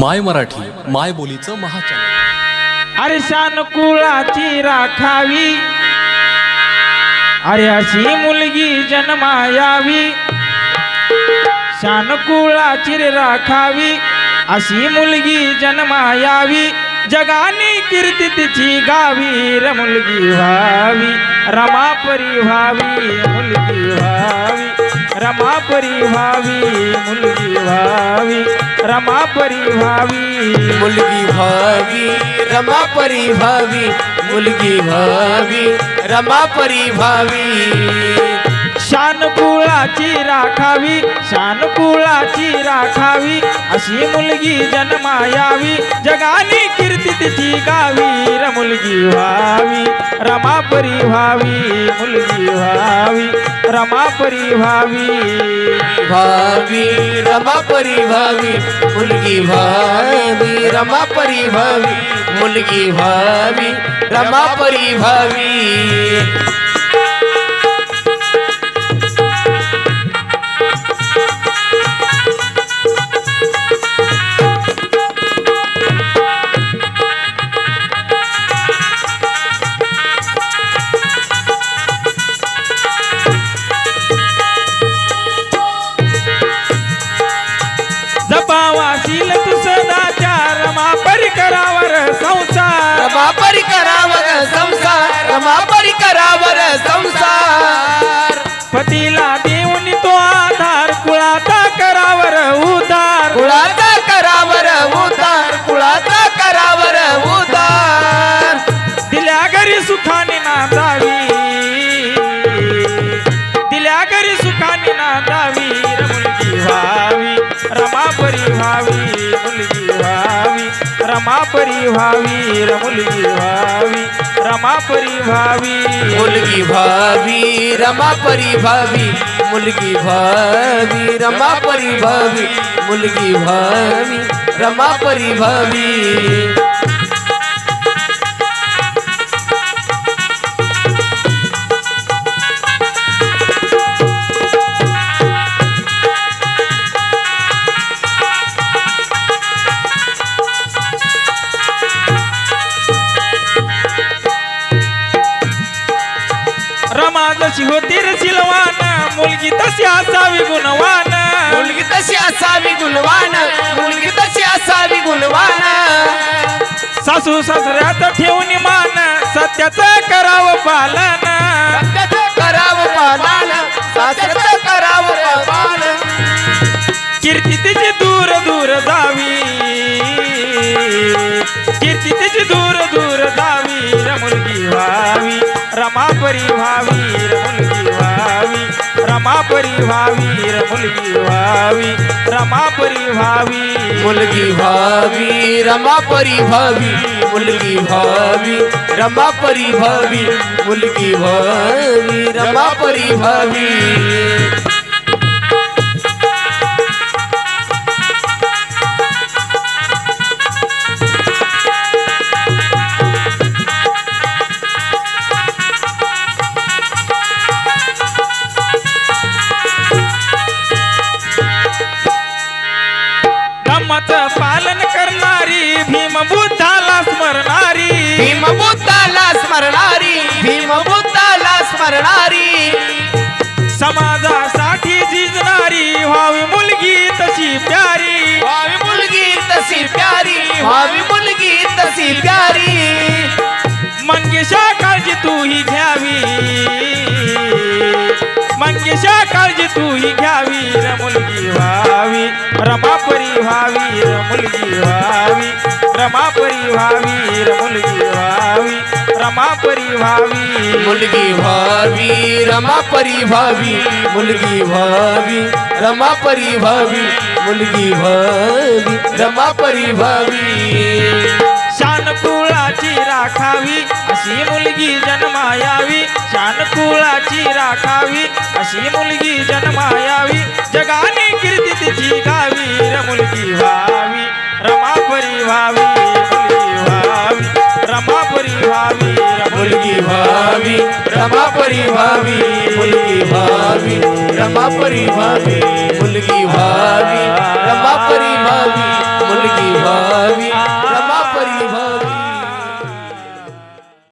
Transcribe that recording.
माय मराठी माय बोलीचं महाचॅनल. अरे शान कुळाची राखावी. अरे अशी मुलगी जन्मायावी. शान कुळाची रे राखावी. अशी मुलगी जन्मायावी. जगाने कीर्ती तिची गावी. र मुलगी व्हावी. रमापरी व्हावी मुलगी व्हावी. रमापरी व्हावी मुलगी व्हावी. रमापरी व्हावी मुलगी भावी रमा परी भावी मुलगी भावी रमा परी भावी शान कुळाची राखावी शान कुळाची राखावी. अशी मुलगी जन्मायावी जगाने कीर्ती मुलगी व्हावी रमापरी व्हावी मुलगी व्हावी रमापरी व्हावी. भावी रमापरी व्हावी मुलगी भावी रमापरी व्हावी मुलगी व्हावी रमापरी व्हावी. सुखाने नांदावी र मुलगी व्हावी रमापरी व्हावी मुलगी व्हावी रमापरी व्हावी र मुलगी व्हावी रमापरी व्हावी मुलगी व्हावी रमा परी भावी मुलगी भावी रमा परी भावी मुलगी भावी रमा परी भावी जशी होती रे सिलवान. मुलगी तशी असावी गुणवान. मुलगी तशी असावी गुणवान. मुलगी तशी असावी गुणवान. सासू सासऱ्यात ठेवून मान. सत्याचं करावं पालन. सत्याचं करावं पालन. सासऱ्याचं करावं पालन. कीर्ती तिची दूर दूर जावी. कीर्ती तिची दूर रमापरी व्हावी र मुलगी व्हावी रमापरी व्हावी. मुलगी भावी रमा परी भावी मुलगी भावी रमा परी भावी मुलगी भावी रमा परी भीम बुद्धाला स्मरणारी भीम बुद्धाला स्मरणारी. समाजासाठी झिजणारी व्हावी मुलगी तशी प्यारी. भावी मुलगी तशी प्यारी भावी मुलगी तशी प्यारी. मंगेशा काळजी तू ही घ्यावी. मंगेशा काळजी तू ही घ्यावी र मुलगी व्हावी. रमापरी व्हावी र मुलगी व्हावी. रमापरी व्हावी व्हावी रमापरी व्हावी मुलगी भावी रमा परी भावी मुलगी भावी रमा परी भावी मुलगी भावी रमा परी भावी. शान कुळाची राखावी अशी मुलगी जन्मायावी. शान कुळाची राखावी अशी मुलगी जन्मायावी. जगाने रमा परी भावी मुलगी भावी. रमा परी भावी मुलगी भावी. रमा